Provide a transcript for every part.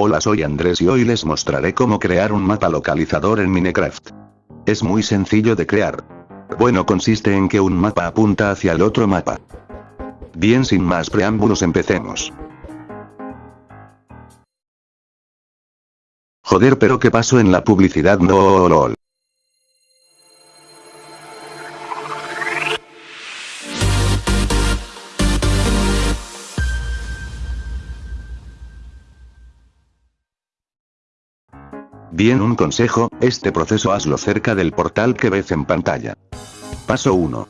Hola soy Andrés y hoy les mostraré cómo crear un mapa localizador en Minecraft. Es muy sencillo de crear. Bueno consiste en que un mapa apunta hacia el otro mapa. Bien sin más preámbulos empecemos. Joder pero qué pasó en la publicidad no lol. Bien un consejo, este proceso hazlo cerca del portal que ves en pantalla. Paso 1.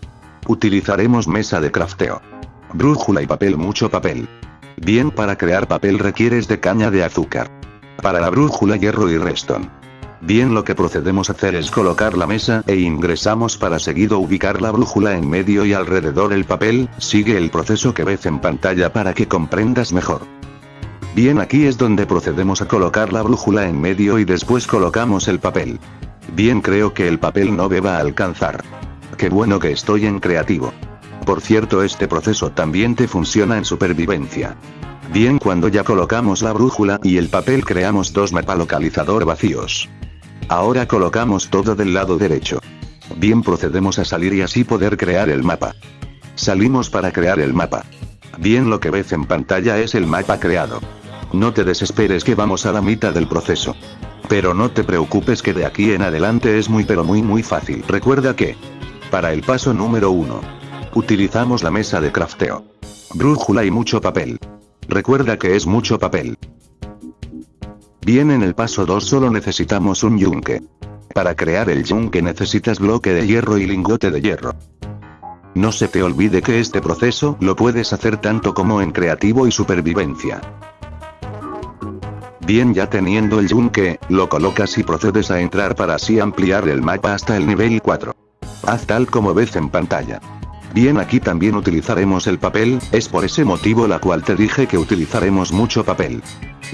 Utilizaremos mesa de crafteo. Brújula y papel mucho papel. Bien para crear papel requieres de caña de azúcar. Para la brújula hierro y redstone. Bien lo que procedemos a hacer es colocar la mesa e ingresamos para seguido ubicar la brújula en medio y alrededor el papel, sigue el proceso que ves en pantalla para que comprendas mejor. Bien aquí es donde procedemos a colocar la brújula en medio y después colocamos el papel. Bien creo que el papel no me va a alcanzar. Qué bueno que estoy en creativo. Por cierto este proceso también te funciona en supervivencia. Bien cuando ya colocamos la brújula y el papel creamos dos mapa localizador vacíos. Ahora colocamos todo del lado derecho. Bien procedemos a salir y así poder crear el mapa. Salimos para crear el mapa. Bien lo que ves en pantalla es el mapa creado. No te desesperes que vamos a la mitad del proceso. Pero no te preocupes que de aquí en adelante es muy pero muy muy fácil. Recuerda que, para el paso número 1, utilizamos la mesa de crafteo. Brújula y mucho papel. Recuerda que es mucho papel. Bien en el paso 2 solo necesitamos un yunque. Para crear el yunque necesitas bloque de hierro y lingote de hierro. No se te olvide que este proceso lo puedes hacer tanto como en creativo y supervivencia. Bien ya teniendo el yunque, lo colocas y procedes a entrar para así ampliar el mapa hasta el nivel 4. Haz tal como ves en pantalla. Bien aquí también utilizaremos el papel, es por ese motivo la cual te dije que utilizaremos mucho papel.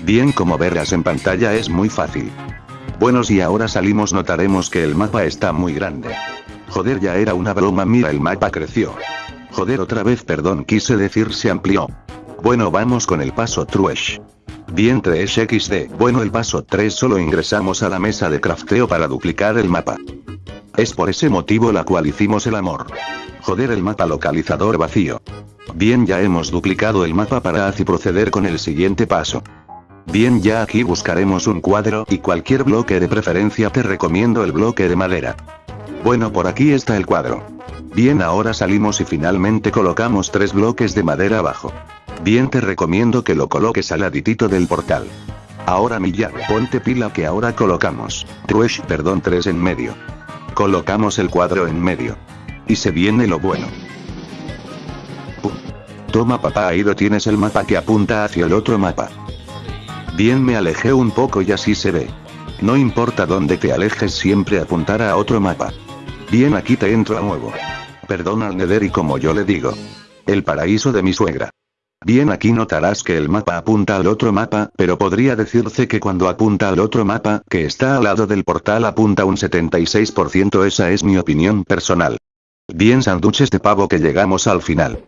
Bien como verás en pantalla es muy fácil. Bueno si ahora salimos notaremos que el mapa está muy grande. Joder ya era una broma mira el mapa creció. Joder otra vez perdón quise decir se amplió. Bueno vamos con el paso Truesh. Bien 3XD. Bueno el paso 3 solo ingresamos a la mesa de crafteo para duplicar el mapa. Es por ese motivo la cual hicimos el amor. Joder el mapa localizador vacío. Bien ya hemos duplicado el mapa para así proceder con el siguiente paso. Bien ya aquí buscaremos un cuadro y cualquier bloque de preferencia te recomiendo el bloque de madera. Bueno por aquí está el cuadro. Bien ahora salimos y finalmente colocamos tres bloques de madera abajo. Bien te recomiendo que lo coloques al laditito del portal. Ahora Milla, ponte pila que ahora colocamos. Truesh, perdón 3 en medio. Colocamos el cuadro en medio. Y se viene lo bueno. Toma papá ahí lo tienes el mapa que apunta hacia el otro mapa. Bien me alejé un poco y así se ve. No importa dónde te alejes siempre apuntará a otro mapa. Bien aquí te entro a nuevo. Perdona al Nether y como yo le digo. El paraíso de mi suegra. Bien aquí notarás que el mapa apunta al otro mapa, pero podría decirse que cuando apunta al otro mapa, que está al lado del portal apunta un 76% esa es mi opinión personal. Bien sanduches de pavo que llegamos al final.